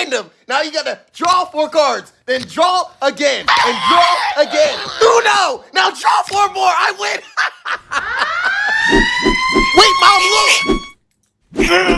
random. Now you gotta draw four cards, then draw again, and draw again. Uno! Now draw four more. I win. Wait, mom, look.